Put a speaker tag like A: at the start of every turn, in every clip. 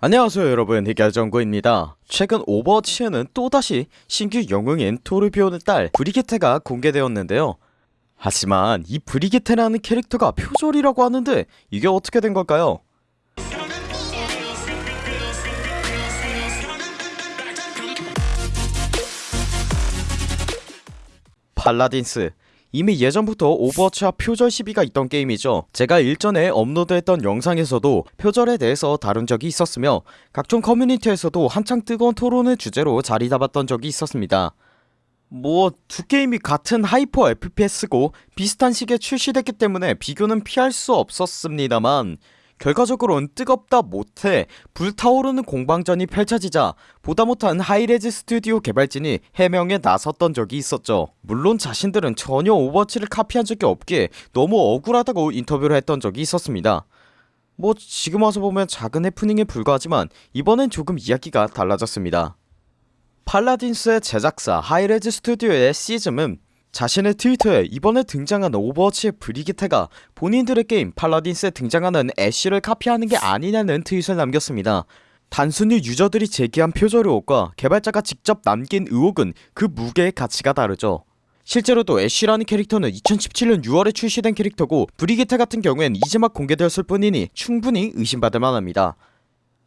A: 안녕하세요 여러분. 해결정구입니다. 최근 오버워치에는 또다시 신규 영웅인 토르비온의 딸 브리기테가 공개되었는데요. 하지만 이 브리기테라는 캐릭터가 표절이라고 하는데 이게 어떻게 된 걸까요? 팔라딘스 이미 예전부터 오버워치와 표절 시비가 있던 게임이죠. 제가 일전에 업로드했던 영상에서도 표절에 대해서 다룬 적이 있었으며 각종 커뮤니티에서도 한창 뜨거운 토론을 주제로 자리 잡았던 적이 있었습니다. 뭐 두 게임이 같은 하이퍼 FPS고 비슷한 시기에 출시됐기 때문에 비교는 피할 수 없었습니다만 결과적으로는 뜨겁다 못해 불타오르는 공방전이 펼쳐지자 보다 못한 하이레즈 스튜디오 개발진이 해명에 나섰던 적이 있었죠. 물론 자신들은 전혀 오버워치를 카피한 적이 없기에 너무 억울하다고 인터뷰를 했던 적이 있었습니다. 뭐 지금 와서 보면 작은 해프닝에 불과하지만 이번엔 조금 이야기가 달라졌습니다. 팔라딘스의 제작사 하이레즈 스튜디오의 시즘은 자신의 트위터에 이번에 등장한 오버워치의 브리기테가 본인들의 게임 팔라딘스에 등장하는 애쉬를 카피하는 게 아니냐는 트윗을 남겼습니다. 단순히 유저들이 제기한 표절 의혹과 개발자가 직접 남긴 의혹은 그 무게의 가치가 다르죠. 실제로도 애쉬라는 캐릭터는 2017년 6월에 출시된 캐릭터고 브리기테 같은 경우엔 이제 막 공개되었을 뿐이니 충분히 의심받을 만합니다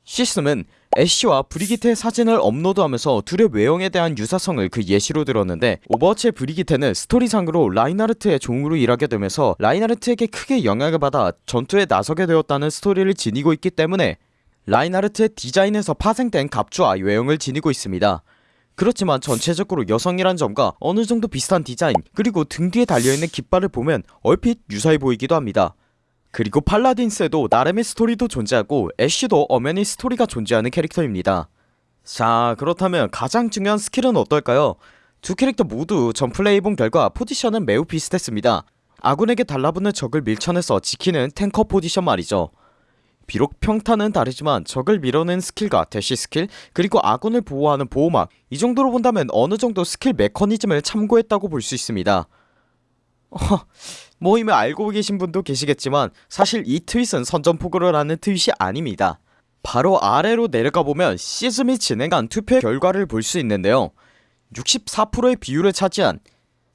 A: 시즘은 애쉬와 브리기테의 사진을 업로드하면서 둘의 외형에 대한 유사성을 그 예시로 들었는데 오버워치의 브리기테는 스토리상으로 라인하르트의 종으로 일하게 되면서 라인하르트에게 크게 영향을 받아 전투에 나서게 되었다는 스토리를 지니고 있기 때문에 라인하르트의 디자인에서 파생된 갑주와 외형을 지니고 있습니다. 그렇지만 전체적으로 여성이란 점과 어느정도 비슷한 디자인 그리고 등 뒤에 달려있는 깃발을 보면 얼핏 유사해 보이기도 합니다 그리고 팔라딘스에도 나름의 스토리도 존재하고 애쉬도 엄연히 스토리가 존재하는 캐릭터입니다. 자 그렇다면 가장 중요한 스킬은 어떨까요? 두 캐릭터 모두 전 플레이해본 결과 포지션은 매우 비슷했습니다. 아군에게 달라붙는 적을 밀쳐내서 지키는 탱커 포지션 말이죠. 비록 평타는 다르지만 적을 밀어낸 스킬과 대시 스킬 그리고 아군을 보호하는 보호막 이 정도로 본다면 어느정도 스킬 메커니즘을 참고했다고 볼 수 있습니다 뭐 이미 알고 계신 분도 계시겠지만 사실 이 트윗은 선전포고를 하는 트윗이 아닙니다. 바로 아래로 내려가보면 시즘이 진행한 투표의 결과를 볼 수 있는데요. 64%의 비율을 차지한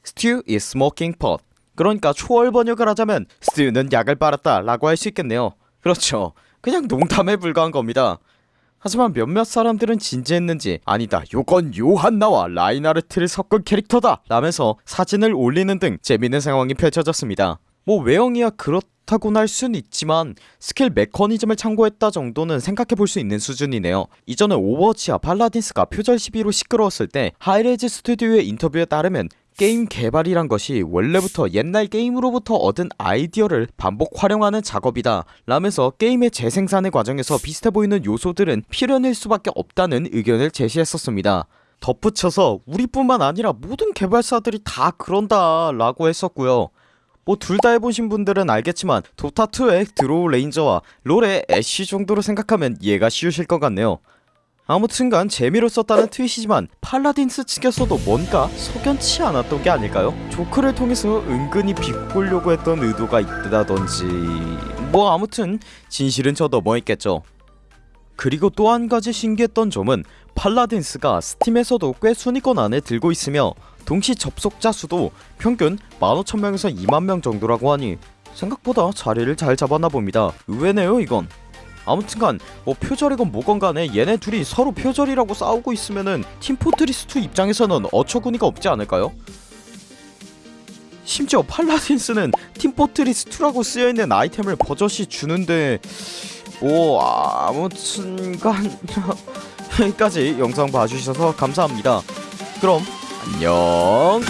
A: Stew is smoking pot. 그러니까 초월 번역을 하자면 스튜는 약을 빨았다 라고 할 수 있겠네요. 그렇죠. 그냥 농담에 불과한 겁니다 하지만 몇몇 사람들은 진지했는지 아니다 요건 요한나와 라인하르트를 섞은 캐릭터다 라면서 사진을 올리는 등 재밌는 상황이 펼쳐졌습니다. 뭐 외형이야 그렇다고는 할순 있지만 스킬 메커니즘을 참고했다 정도는 생각해볼 수 있는 수준이네요. 이전에 오버워치와 팔라딘스가 표절 시비로 시끄러웠을 때 하이레즈 스튜디오의 인터뷰에 따르면 게임 개발이란 것이 원래부터 옛날 게임으로부터 얻은 아이디어를 반복 활용하는 작업이다. 라면서 게임의 재생산의 과정에서 비슷해 보이는 요소들은 필연일 수밖에 없다는 의견을 제시했었습니다. 덧붙여서 우리뿐만 아니라 모든 개발사들이 다 그런다 라고 했었고요. 뭐 둘 다 해보신 분들은 알겠지만 도타2의 드로우 레인저와 롤의 애쉬 정도로 생각하면 이해가 쉬우실 것 같네요 아무튼간 재미로 썼다는 트윗이지만 팔라딘스 측에서도 뭔가 석연치 않았던 게 아닐까요? 조크를 통해서 은근히 비꼬려고 했던 의도가 있다던지. 뭐 아무튼 진실은 저 넘어있겠죠. 그리고 또 한 가지 신기했던 점은 팔라딘스가 스팀에서도 꽤 순위권 안에 들고 있으며 동시 접속자 수도 평균 15,000명에서 2만명 정도라고 하니 생각보다 자리를 잘 잡았나 봅니다. 의외네요 이건 아무튼간 뭐 표절이건 뭐건 간에 얘네 둘이 서로 표절이라고 싸우고 있으면은 팀포트리스2 입장에서는 어처구니가 없지 않을까요? 심지어 팔라딘스는 팀포트리스2라고 쓰여있는 아이템을 버젓이 주는데 뭐 아무튼간 여기까지 영상 봐주셔서 감사합니다 그럼 안녕